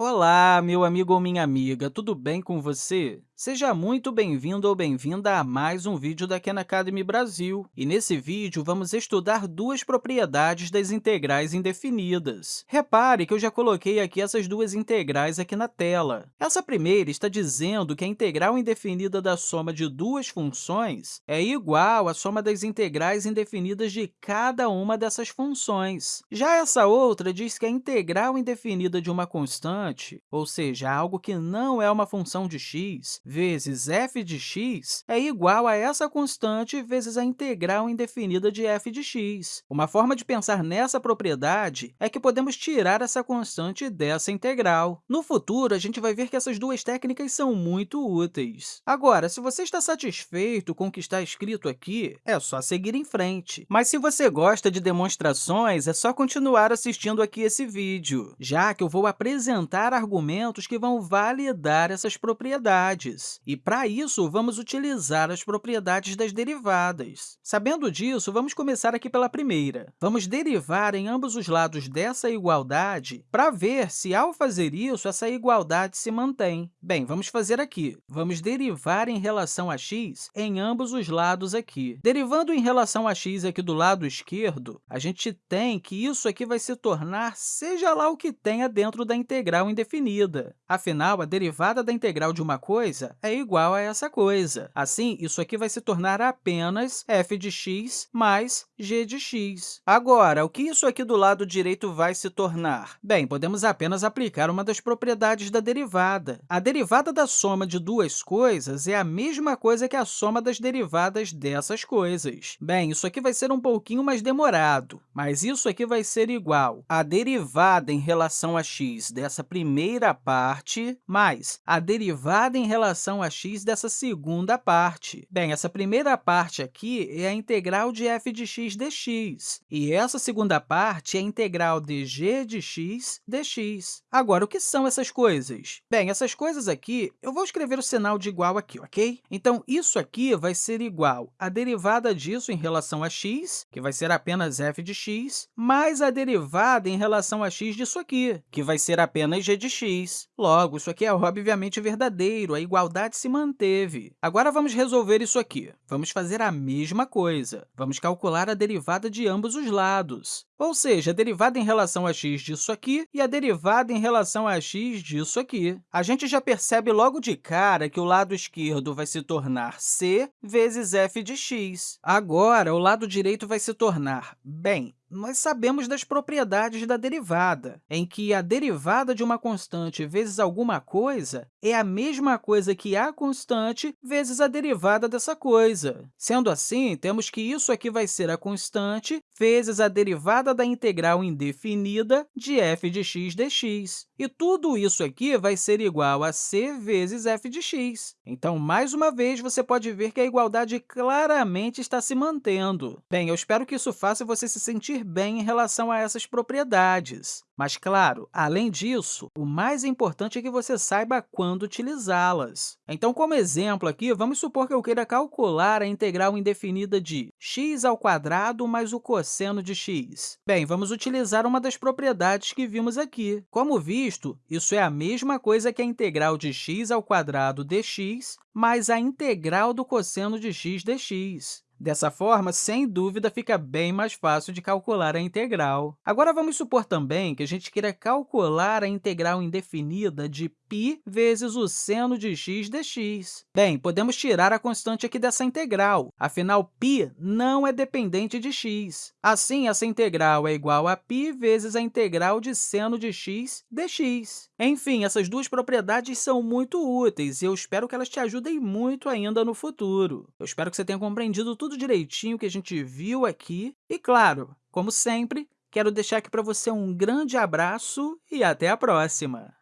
Olá, meu amigo ou minha amiga, tudo bem com você? Seja muito bem-vindo ou bem-vinda a mais um vídeo da Khan Academy Brasil. E nesse vídeo, vamos estudar duas propriedades das integrais indefinidas. Repare que eu já coloquei aqui essas duas integrais aqui na tela. Essa primeira está dizendo que a integral indefinida da soma de duas funções é igual à soma das integrais indefinidas de cada uma dessas funções. Já essa outra diz que a integral indefinida de uma constante, ou seja, algo que não é uma função de x, vezes f de x é igual a essa constante vezes a integral indefinida de f de x. Uma forma de pensar nessa propriedade é que podemos tirar essa constante dessa integral. No futuro, a gente vai ver que essas duas técnicas são muito úteis. Agora, se você está satisfeito com o que está escrito aqui, é só seguir em frente. Mas se você gosta de demonstrações, é só continuar assistindo aqui esse vídeo, já que eu vou apresentar argumentos que vão validar essas propriedades. E, para isso, vamos utilizar as propriedades das derivadas. Sabendo disso, vamos começar aqui pela primeira. Vamos derivar em ambos os lados dessa igualdade para ver se, ao fazer isso, essa igualdade se mantém. Bem, vamos fazer aqui. Vamos derivar em relação a x em ambos os lados aqui. Derivando em relação a x aqui do lado esquerdo, a gente tem que isso aqui vai se tornar seja lá o que tenha dentro da integral indefinida. Afinal, a derivada da integral de uma coisa é igual a essa coisa. Assim, isso aqui vai se tornar apenas f de x mais g de x. Agora, o que isso aqui do lado direito vai se tornar? Bem, podemos apenas aplicar uma das propriedades da derivada. A derivada da soma de duas coisas é a mesma coisa que a soma das derivadas dessas coisas. Bem, isso aqui vai ser um pouquinho mais demorado, mas isso aqui vai ser igual a derivada em relação a x dessa primeira parte mais a derivada em relação relação a x dessa segunda parte. Bem, essa primeira parte aqui é a integral de f de x dx, e essa segunda parte é a integral de g de x dx. Agora, o que são essas coisas? Bem, essas coisas aqui, eu vou escrever o sinal de igual aqui, ok? Então, isso aqui vai ser igual à derivada disso em relação a x, que vai ser apenas f de x, mais a derivada em relação a x disso aqui, que vai ser apenas g de x. Logo, isso aqui é obviamente verdadeiro, a igualdade igualdade se manteve. Agora, vamos resolver isso aqui. Vamos fazer a mesma coisa. Vamos calcular a derivada de ambos os lados, ou seja, a derivada em relação a x disso aqui e a derivada em relação a x disso aqui. A gente já percebe logo de cara que o lado esquerdo vai se tornar c vezes f de x. Agora, o lado direito vai se tornar, bem, nós sabemos das propriedades da derivada, em que a derivada de uma constante vezes alguma coisa é a mesma coisa que a constante vezes a derivada dessa coisa. Sendo assim, temos que isso aqui vai ser a constante vezes a derivada da integral indefinida de f de x dx. E tudo isso aqui vai ser igual a c vezes f de x. Então, mais uma vez, você pode ver que a igualdade claramente está se mantendo. Bem, eu espero que isso faça você se sentir bem em relação a essas propriedades. Mas, claro, além disso, o mais importante é que você saiba quando utilizá-las. Então, como exemplo aqui, vamos supor que eu queira calcular a integral indefinida de x ao quadrado mais o cosseno de x. Bem, vamos utilizar uma das propriedades que vimos aqui. Como visto, isso é a mesma coisa que a integral de x ao quadrado dx mais a integral do cosseno de x dx. Dessa forma, sem dúvida, fica bem mais fácil de calcular a integral. Agora, vamos supor também que a gente queira calcular a integral indefinida de π vezes o seno de x dx. Bem, podemos tirar a constante aqui dessa integral, afinal, π não é dependente de x. Assim, essa integral é igual a π vezes a integral de seno de x dx. Enfim, essas duas propriedades são muito úteis e eu espero que elas te ajudem muito ainda no futuro. Eu espero que você tenha compreendido tudo tudo direitinho que a gente viu aqui. E, claro, como sempre, quero deixar aqui para você um grande abraço e até a próxima!